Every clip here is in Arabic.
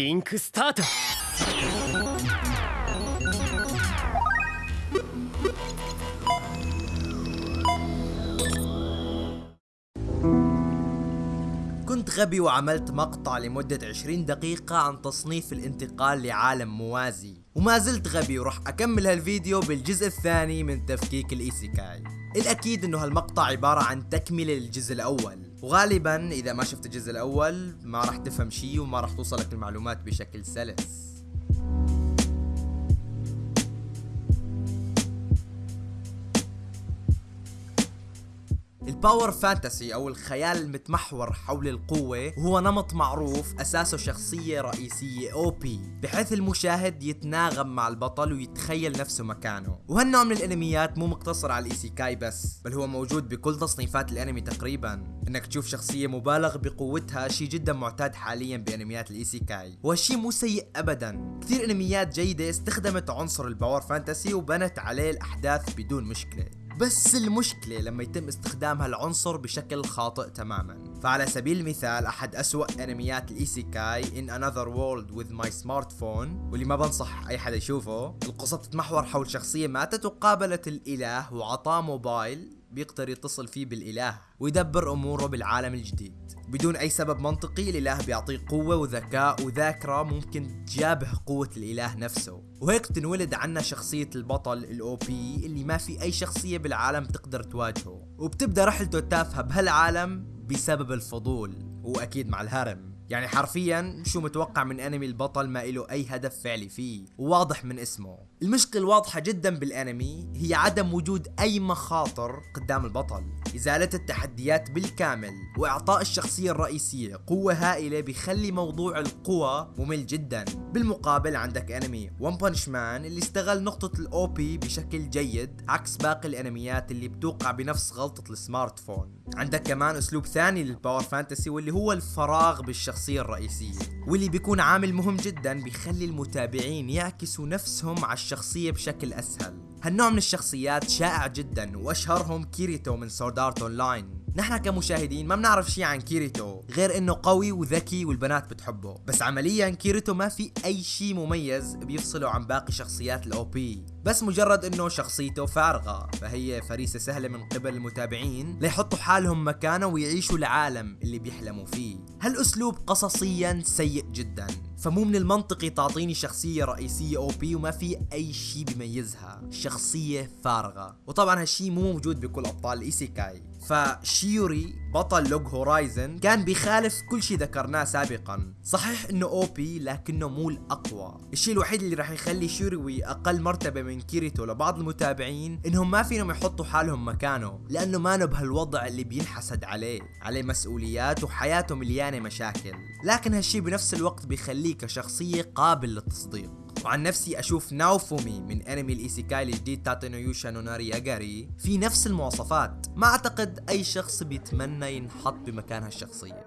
リンクスタート كنت غبي وعملت مقطع لمدة 20 دقيقة عن تصنيف الانتقال لعالم موازي وما زلت غبي وراح اكمل هالفيديو بالجزء الثاني من تفكيك الايسيكاي الاكيد انه هالمقطع عبارة عن تكملة للجزء الاول وغالبا إذا ما شفت الجزء الأول ما راح تفهم شي وما راح توصلك المعلومات بشكل سلس. ال power fantasy أو الخيال المتمحور حول القوة هو نمط معروف أساسه شخصية رئيسية OP بحيث المشاهد يتناغم مع البطل ويتخيل نفسه مكانه. وهالنوع من الأنميات مو مقتصر على ال isekai بس بل هو موجود بكل تصنيفات الأنمي تقريبا. إنك تشوف شخصية مبالغ بقوتها شيء جدا معتاد حاليا بأنميات ال isekai. وهالشيء مو سيء ابدا. كثير أنميات جيدة استخدمت عنصر ال power fantasy وبنت عليه الأحداث بدون مشكلة. بس المشكلة لما يتم استخدام هالعنصر بشكل خاطئ تماما. فعلى سبيل المثال أحد أسوأ أنميات ال isekai In Another World With My Smartphone واللي ما بنصح أي حدا يشوفه القصة بتتمحور حول شخصية ماتت وقابلت الإله وعطاه موبايل. بيقدر يتصل فيه بالإله ويدبر أموره بالعالم الجديد. بدون أي سبب منطقي الإله بيعطيه قوة وذكاء وذاكرة ممكن تجابه قوة الإله نفسه. وهيك تنولد عنا شخصية البطل الأو بي اللي ما في أي شخصية بالعالم تقدر تواجهه. وبتبدأ رحلته التافهة بهالعالم بسبب الفضول وأكيد مع الهرم. يعني حرفيا شو متوقع من انمي البطل ما له أي هدف فعلي فيه؟ وواضح من اسمه. المشكلة الواضحة جدا بالانمي هي عدم وجود أي مخاطر قدام البطل. إزالة التحديات بالكامل وإعطاء الشخصية الرئيسية قوة هائلة بيخلي موضوع القوى ممل جدا. بالمقابل عندك انمي One Punch Man اللي استغل نقطة ال OP بشكل جيد عكس باقي الأنميات اللي بتوقع بنفس غلطة ال Smartphone عندك كمان أسلوب ثاني لل power fantasy واللي هو الفراغ بالشخصية. الرئيسية واللي بيكون عامل مهم جدا بيخلي المتابعين يعكسوا نفسهم على الشخصية بشكل أسهل. هالنوع من الشخصيات شائع جدا وأشهرهم كيريتو من Sword Art Online نحن كمشاهدين ما بنعرف شيء عن كيريتو غير إنه قوي وذكي والبنات بتحبه. بس عمليا كيريتو ما في أي شيء مميز بيفصله عن باقي شخصيات ال OP بس مجرد إنه شخصيته فارغة فهي فريسة سهلة من قبل المتابعين ليحطوا حالهم مكانه ويعيشوا العالم اللي بيحلموا فيه. هالأسلوب قصصيا سيء جدا فمو من المنطقي تعطيني شخصية رئيسية OP وما في أي شيء بيميزها. شخصية فارغة. وطبعا هالشي مو موجود بكل أبطال ال isekai فشيروي بطل Log Horizon كان بيخالف كل شيء ذكرناه سابقا. صحيح إنه OP لكنه مو الأقوى. الشيء الوحيد اللي راح يخلي شيروي أقل مرتبة من كيريتو لبعض المتابعين إنهم ما فيهم يحطوا حالهم مكانه لأنه ما بهالوضع اللي بينحسد عليه عليه مسؤوليات وحياته مليانة مشاكل. لكن هالشيء بنفس الوقت بيخليه كشخصية قابل للتصديق. وعن نفسي أشوف ناوفومي من أنمي ال isekai الجديد Tate no Yuusha no Nariagari في نفس المواصفات. ما أعتقد أي شخص بيتمنى ما ينحط بمكان هالشخصية.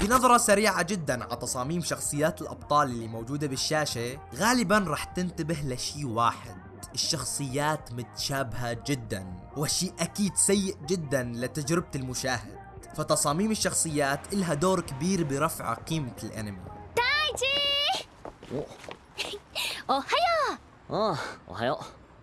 بنظرة سريعة جدا على تصاميم شخصيات الأبطال اللي موجودة بالشاشة غالبا رح تنتبه لشي واحد. الشخصيات متشابهة جدا وشيء أكيد سيء جدا لتجربة المشاهد. فتصاميم الشخصيات إلها دور كبير برفع قيمة الأنمي. تايتي おはよああおはよ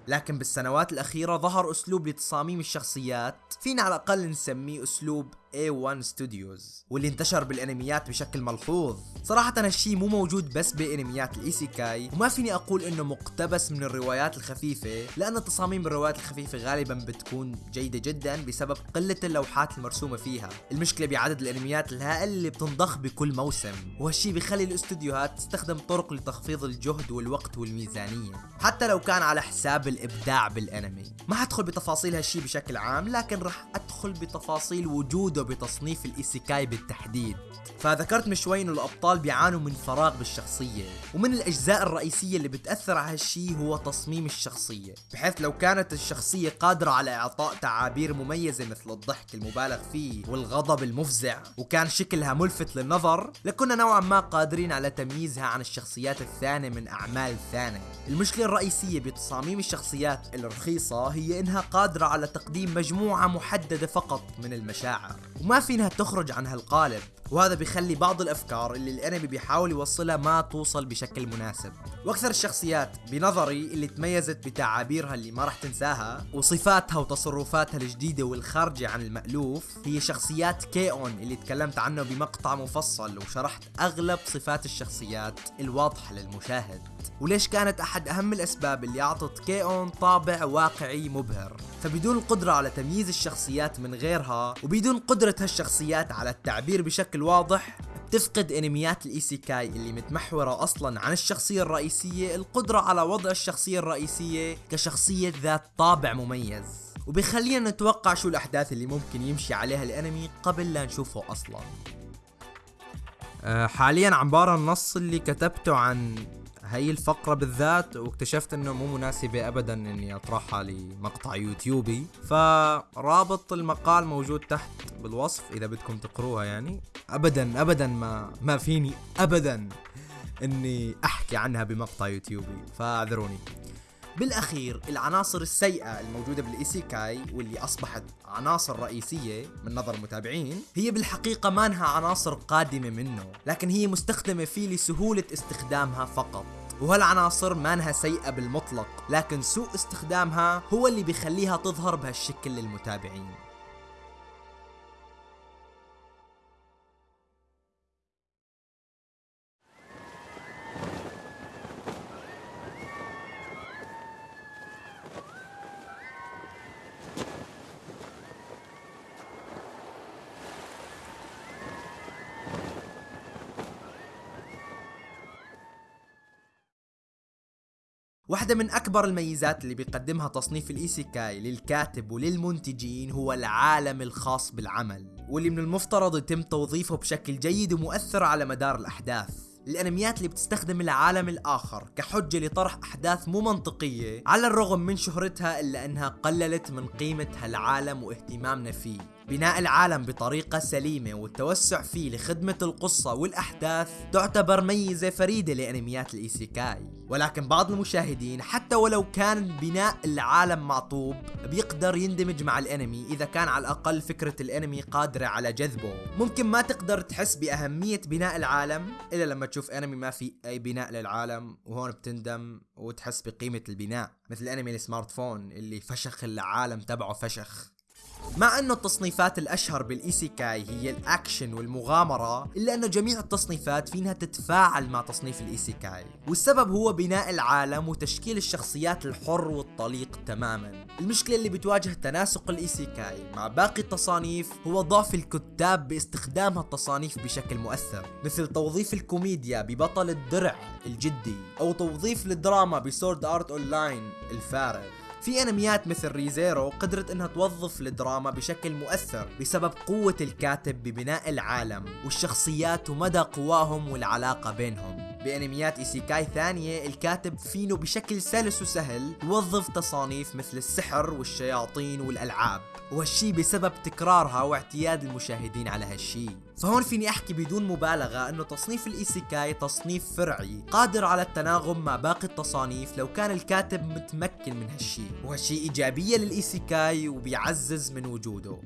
لكن بالسنوات الأخيرة ظهر أسلوب لتصاميم الشخصيات فينا على الأقل نسميه أسلوب A1 Studios واللي انتشر بالأنميات بشكل ملحوظ. صراحة هالشي مو موجود بس بأنميات ال isekai وما فيني أقول إنه مقتبس من الروايات الخفيفة لأن تصاميم الروايات الخفيفة غالبا بتكون جيدة جدا بسبب قلة اللوحات المرسومة فيها. المشكلة بعدد الأنميات الهائل اللي بتنضخ بكل موسم وهالشي بيخلي الاستوديوهات تستخدم طرق لتخفيض الجهد والوقت والميزانية حتى لو كان على حساب الإبداع بالأنمي. ما حدخل بتفاصيل هالشي بشكل عام لكن رح أدخل بتفاصيل وجوده بتصنيف ال isekai بالتحديد. فذكرت من شوي إنه الأبطال بيعانوا من فراغ بالشخصية ومن الأجزاء الرئيسية اللي بتأثر على هالشي هو تصميم الشخصية بحيث لو كانت الشخصية قادرة على إعطاء تعابير مميزة مثل الضحك المبالغ فيه والغضب المفزع وكان شكلها ملفت للنظر لكنا نوعا ما قادرين على تمييزها عن الشخصيات الثانية من أعمال ثانية. المشكلة الرئيسية بتصاميم الشخصيات الرخيصة هي إنها قادرة على تقديم مجموعة محدده فقط من المشاعر. وما فينها تخرج عن هالقالب. وهذا بيخلي بعض الأفكار اللي الأنمي بيحاول يوصلها ما توصل بشكل مناسب. وأكثر الشخصيات بنظري اللي تميزت بتعابيرها اللي ما راح تنساها وصفاتها وتصرفاتها الجديدة والخارجة عن المألوف هي شخصيات كيون اللي تكلمت عنه بمقطع مفصل وشرحت أغلب صفات الشخصيات الواضحة للمشاهد. وليش كانت أحد أهم الأسباب اللي أعطت كيون طابع واقعي مبهر؟ فبدون القدرة على تمييز الشخصيات من غيرها وبدون قدرة هالشخصيات على التعبير بشكل واضح تفقد إنميات ال isekai اللي متمحورة أصلا عن الشخصية الرئيسية القدرة على وضع الشخصية الرئيسية كشخصية ذات طابع مميز. وبيخلينا نتوقع شو الأحداث اللي ممكن يمشي عليها الأنمي قبل لا نشوفه أصلا. أه، حاليا عم بقرا النص اللي كتبته عن هاي الفقرة بالذات واكتشفت إنه مو مناسبة ابدا إني أطرحها لمقطع يوتيوبي. فرابط المقال موجود تحت بالوصف إذا بدكم تقروها يعني. ابدا ابدا ما ما فيني ابدا إني أحكي عنها بمقطع يوتيوبي. فاعذروني. بالأخير العناصر السيئة الموجودة بال isekai واللي أصبحت عناصر رئيسية من نظر المتابعين هي بالحقيقة ما انها عناصر قادمة منه لكن هي مستخدمة فيه لسهولة استخدامها فقط. وهالعناصر ما انها سيئة بالمطلق لكن سوء استخدامها هو اللي بيخليها تظهر بهالشكل للمتابعين. واحدة من أكبر الميزات اللي بيقدمها تصنيف ال isekai للكاتب وللمنتجين هو العالم الخاص بالعمل واللي من المفترض يتم توظيفه بشكل جيد ومؤثر على مدار الأحداث. الأنميات اللي بتستخدم العالم الآخر كحجة لطرح أحداث مو منطقية على الرغم من شهرتها إلا أنها قللت من قيمة هالعالم واهتمامنا فيه. بناء العالم بطريقة سليمة والتوسع فيه لخدمة القصة والأحداث تعتبر ميزة فريدة لأنميات ال isekai. ولكن بعض المشاهدين حتى ولو كان بناء العالم معطوب بيقدر يندمج مع الأنمي إذا كان على الأقل فكرة الأنمي قادرة على جذبه. ممكن ما تقدر تحس بأهمية بناء العالم إلا لما تشوف أنمي ما في أي بناء للعالم وهون بتندم وتحس بقيمة البناء مثل أنمي ال Smartphone اللي فشخ العالم تبعه فشخ. مع انه التصنيفات الأشهر بال isekai هي الأكشن والمغامرة إلا انه جميع التصنيفات فينها تتفاعل مع تصنيف ال isekai والسبب هو بناء العالم وتشكيل الشخصيات الحر والطليق تماما. المشكلة اللي بتواجه تناسق ال isekai مع باقي التصانيف هو ضعف الكتاب باستخدام هالتصانيف بشكل مؤثر مثل توظيف الكوميديا ببطل الدرع الجدي أو توظيف الدراما ب Sword Art Online الفارغ. في أنميات مثل Re:Zero قدرت إنها توظف الدراما بشكل مؤثر بسبب قوة الكاتب ببناء العالم والشخصيات ومدى قواهم والعلاقة بينهم. بأنميات isekai ثانية الكاتب فينه بشكل سلس وسهل يوظف تصانيف مثل السحر والشياطين والألعاب وهالشي بسبب تكرارها واعتياد المشاهدين على هالشي. فهون فيني أحكي بدون مبالغة إنه تصنيف ال isekai تصنيف فرعي قادر على التناغم مع باقي التصانيف لو كان الكاتب متمكن من هالشي. وهالشي إيجابية لل isekai وبيعزز من وجوده.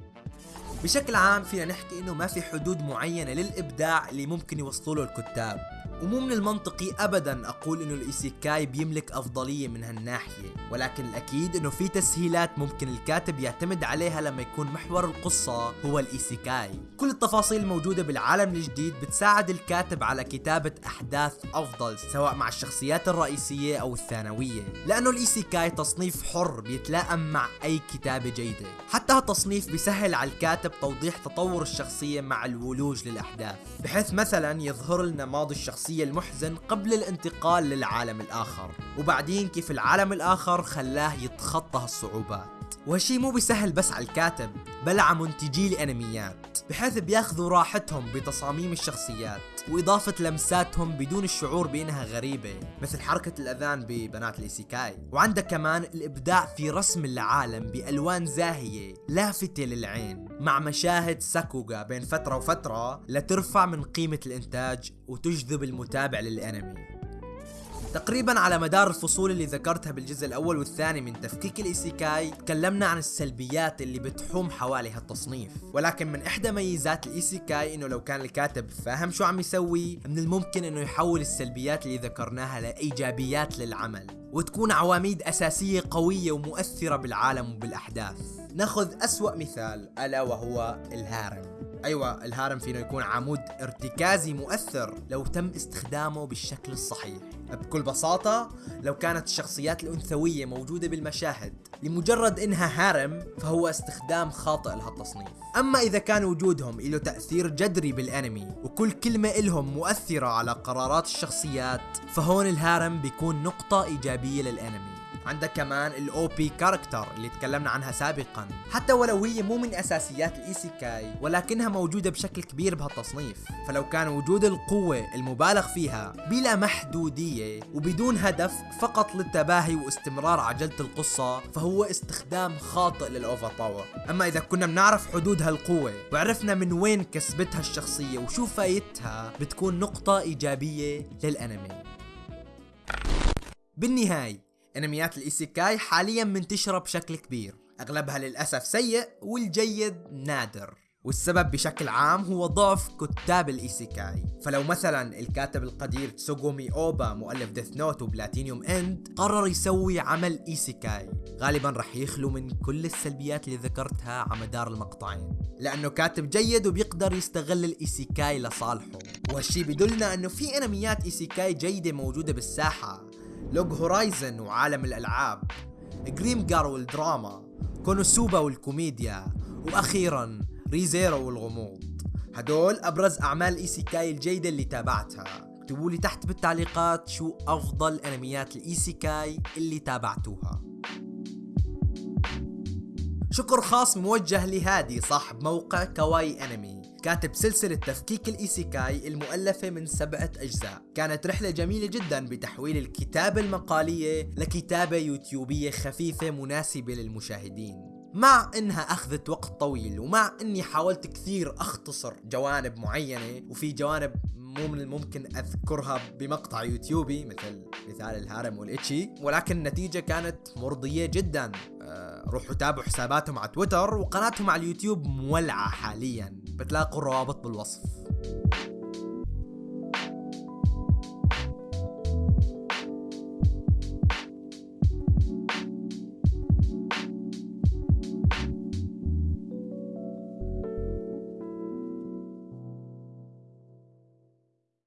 بشكل عام فينا نحكي إنه ما في حدود معينة للإبداع اللي ممكن يوصلوا له الكتاب. ومو من المنطقي ابدا أقول إنه ال isekai بيملك أفضلية من هالناحية ولكن الأكيد إنه في تسهيلات ممكن الكاتب يعتمد عليها لما يكون محور القصة هو ال isekai. كل التفاصيل الموجوده بالعالم الجديد بتساعد الكاتب على كتابة أحداث أفضل سواء مع الشخصيات الرئيسية أو الثانوية لأنه الإيسيكاي تصنيف حر بيتلائم مع أي كتابة جيدة. حتى هالتصنيف بيسهل على الكاتب توضيح تطور الشخصية مع الولوج للأحداث بحيث مثلا يظهر لنا ماضي الشخصية الشخصية المحزن قبل الانتقال للعالم الآخر. وبعدين كيف العالم الآخر خلاه يتخطى هالصعوبات. وهالشي مو بيسهل بس على الكاتب بل على منتجي الانميات بحيث بياخذوا راحتهم بتصاميم الشخصيات وإضافة لمساتهم بدون الشعور بأنها غريبة مثل حركة الأذان ببنات الإيسيكاي. وعندك كمان الإبداع في رسم العالم بألوان زاهية لافتة للعين مع مشاهد ساكوغا بين فترة وفترة لترفع من قيمة الإنتاج وتجذب المتابع للأنمي. تقريبا على مدار الفصول اللي ذكرتها بالجزء الأول والثاني من تفكيك ال isekai تكلمنا عن السلبيات اللي بتحوم حوالي هالتصنيف. ولكن من إحدى ميزات ال isekai إنه لو كان الكاتب فاهم شو عم يسوي من الممكن إنه يحول السلبيات اللي ذكرناها لإيجابيات للعمل وتكون عواميد أساسية قوية ومؤثرة بالعالم وبالأحداث. ناخذ أسوأ مثال ألا وهو ال harem. أيوه ال harem فينه يكون عمود ارتكازي مؤثر لو تم استخدامه بالشكل الصحيح. بكل بساطة لو كانت الشخصيات الأنثوية موجودة بالمشاهد لمجرد إنها harem فهو استخدام خاطئ لهالتصنيف. أما إذا كان وجودهم له تأثير جذري بالأنمي وكل كلمة إلهم مؤثرة على قرارات الشخصيات فهون ال harem بيكون نقطة إيجابية للأنمي. عندك كمان ال OP character اللي تكلمنا عنها سابقا. حتى ولو هي مو من أساسيات ال isekai ولكنها موجودة بشكل كبير بهالتصنيف. فلو كان وجود القوة المبالغ فيها بلا محدودية وبدون هدف فقط للتباهي واستمرار عجلة القصة فهو استخدام خاطئ لل overpower أما إذا كنا بنعرف حدود هالقوة وعرفنا من وين كسبتها الشخصية وشو فايدتها بتكون نقطة إيجابية للأنمي. بالنهاية انميات ال isekai حاليا منتشرة بشكل كبير. أغلبها للأسف سيء والجيد نادر. والسبب بشكل عام هو ضعف كتاب ال isekai فلو مثلا الكاتب القدير تسوغومي أوبا مؤلف Death Note و Platinum End قرر يسوي عمل isekai غالبا رح يخلو من كل السلبيات اللي ذكرتها على مدار المقطعين. لأنه كاتب جيد وبيقدر يستغل ال isekai لصالحه. وهالشي بدلنا إنه في انميات isekai جيدة موجودة بالساحة. Log Horizon وعالم الألعاب Grimgar والدراما KonoSuba والكوميديا وأخيرا Re:Zero والغموض. هدول أبرز أعمال isekai الجيدة اللي تابعتها. اكتبوا لي تحت بالتعليقات شو أفضل أنميات ال isekai اللي تابعتوها. شكر خاص موجه لهادي صاحب موقع كواي أنمي. كاتب سلسلة تفكيك ال isekai المؤلفة من سبعة أجزاء. كانت رحلة جميلة جدا بتحويل الكتابة المقالية لكتابة يوتيوبية خفيفة مناسبة للمشاهدين. مع إنها أخذت وقت طويل ومع إني حاولت كثير أختصر جوانب معينة وفي جوانب مو من الممكن أذكرها بمقطع يوتيوبي مثل مثال ال harem وال ecchi. ولكن النتيجة كانت مرضية جدا. أه روحوا تابعوا حساباتهم على تويتر وقناتهم على اليوتيوب مولعة حاليا. بتلاقوا الروابط بالوصف.